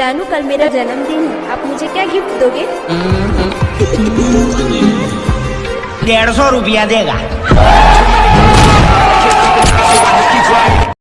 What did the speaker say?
जानू कल मेरा जन्मदिन है। आप मुझे क्या गिफ्ट दोगे? डेढ़ सौ रुपया देगा।